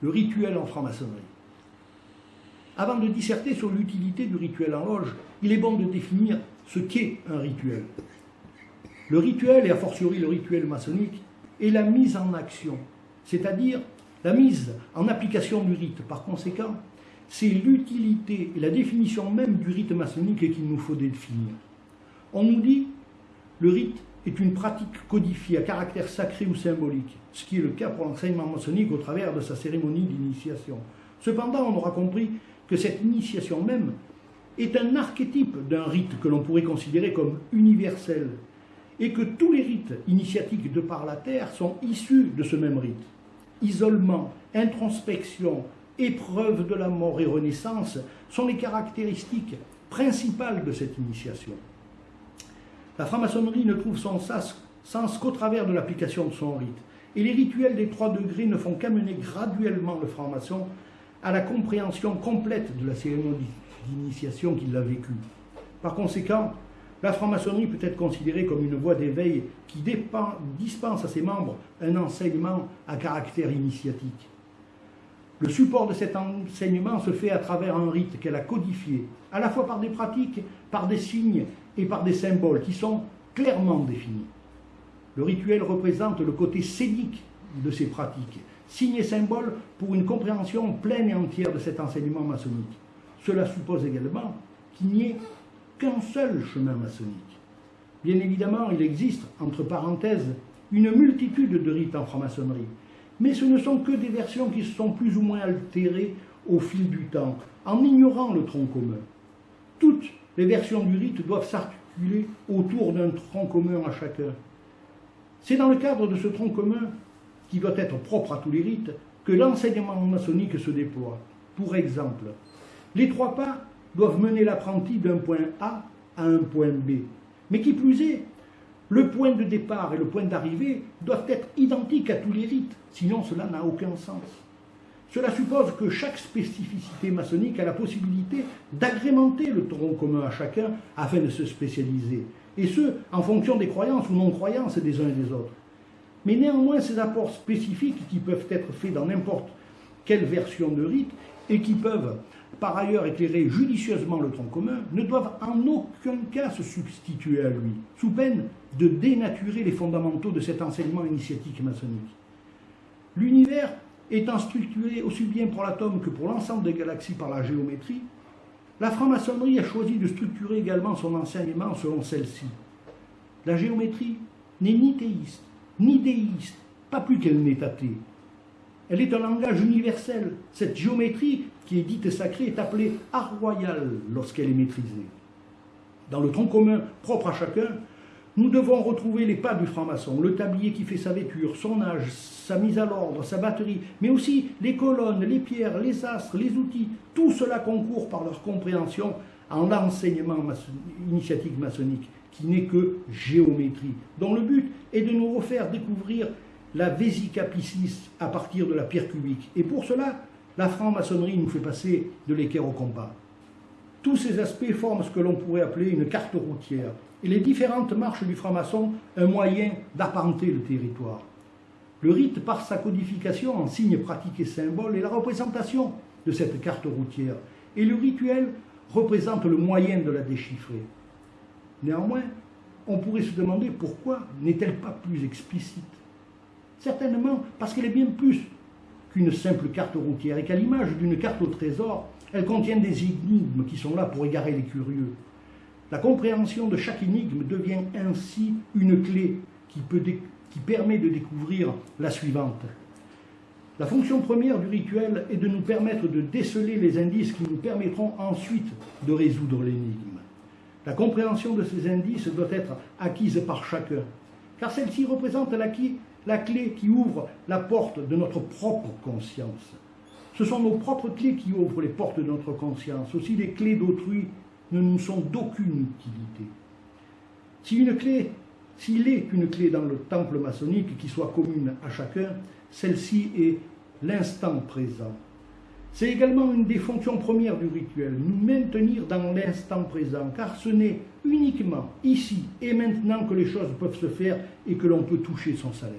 le rituel en franc-maçonnerie. Avant de disserter sur l'utilité du rituel en loge, il est bon de définir ce qu'est un rituel. Le rituel, et a fortiori le rituel maçonnique, est la mise en action, c'est-à-dire la mise en application du rite. Par conséquent, c'est l'utilité et la définition même du rite maçonnique qu'il nous faut définir. On nous dit le rite est une pratique codifiée à caractère sacré ou symbolique, ce qui est le cas pour l'enseignement maçonnique au travers de sa cérémonie d'initiation. Cependant, on aura compris que cette initiation même est un archétype d'un rite que l'on pourrait considérer comme universel, et que tous les rites initiatiques de par la terre sont issus de ce même rite. Isolement, introspection, épreuve de la mort et renaissance sont les caractéristiques principales de cette initiation. La franc-maçonnerie ne trouve son sens qu'au travers de l'application de son rite, et les rituels des trois degrés ne font qu'amener graduellement le franc-maçon à la compréhension complète de la cérémonie d'initiation qu'il a vécue. Par conséquent, la franc-maçonnerie peut être considérée comme une voie d'éveil qui dispense à ses membres un enseignement à caractère initiatique. Le support de cet enseignement se fait à travers un rite qu'elle a codifié, à la fois par des pratiques, par des signes et par des symboles qui sont clairement définis. Le rituel représente le côté scénique de ces pratiques, signes et symboles pour une compréhension pleine et entière de cet enseignement maçonnique. Cela suppose également qu'il n'y ait qu'un seul chemin maçonnique. Bien évidemment, il existe, entre parenthèses, une multitude de rites en franc-maçonnerie, mais ce ne sont que des versions qui se sont plus ou moins altérées au fil du temps, en ignorant le tronc commun. Les versions du rite doivent s'articuler autour d'un tronc commun à chacun. C'est dans le cadre de ce tronc commun, qui doit être propre à tous les rites, que l'enseignement maçonnique se déploie. Pour exemple, les trois pas doivent mener l'apprenti d'un point A à un point B. Mais qui plus est, le point de départ et le point d'arrivée doivent être identiques à tous les rites, sinon cela n'a aucun sens. Cela suppose que chaque spécificité maçonnique a la possibilité d'agrémenter le tronc commun à chacun afin de se spécialiser, et ce, en fonction des croyances ou non-croyances des uns et des autres. Mais néanmoins, ces apports spécifiques qui peuvent être faits dans n'importe quelle version de rite et qui peuvent par ailleurs éclairer judicieusement le tronc commun, ne doivent en aucun cas se substituer à lui, sous peine de dénaturer les fondamentaux de cet enseignement initiatique maçonnique. L'univers étant structuré aussi bien pour l'atome que pour l'ensemble des galaxies par la géométrie, la franc-maçonnerie a choisi de structurer également son enseignement selon celle-ci. La géométrie n'est ni théiste, ni déiste, pas plus qu'elle n'est athée. Elle est un langage universel. Cette géométrie qui est dite sacrée est appelée art royal lorsqu'elle est maîtrisée. Dans le tronc commun propre à chacun, nous devons retrouver les pas du franc-maçon, le tablier qui fait sa vêture, son âge, sa mise à l'ordre, sa batterie, mais aussi les colonnes, les pierres, les astres, les outils. Tout cela concourt par leur compréhension en l'enseignement initiatique maçonnique, qui n'est que géométrie, dont le but est de nous refaire découvrir la Vésica Piscis à partir de la pierre cubique. Et pour cela, la franc-maçonnerie nous fait passer de l'équerre au compas. Tous ces aspects forment ce que l'on pourrait appeler une carte routière, et les différentes marches du franc-maçon un moyen d'apparenter le territoire. Le rite, par sa codification en signes pratiques et symboles, est la représentation de cette carte routière, et le rituel représente le moyen de la déchiffrer. Néanmoins, on pourrait se demander pourquoi n'est-elle pas plus explicite? Certainement parce qu'elle est bien plus qu'une simple carte routière et qu'à l'image d'une carte au trésor, elle contient des énigmes qui sont là pour égarer les curieux. La compréhension de chaque énigme devient ainsi une clé qui, permet de découvrir la suivante. La fonction première du rituel est de nous permettre de déceler les indices qui nous permettront ensuite de résoudre l'énigme. La compréhension de ces indices doit être acquise par chacun, car celle-ci représente l'acquis la clé qui ouvre la porte de notre propre conscience. Ce sont nos propres clés qui ouvrent les portes de notre conscience. Aussi les clés d'autrui ne nous sont d'aucune utilité. Si une clé, s'il est une clé dans le temple maçonnique qui soit commune à chacun, celle-ci est l'instant présent. C'est également une des fonctions premières du rituel, nous maintenir dans l'instant présent, car ce n'est uniquement ici et maintenant que les choses peuvent se faire et que l'on peut toucher son salaire.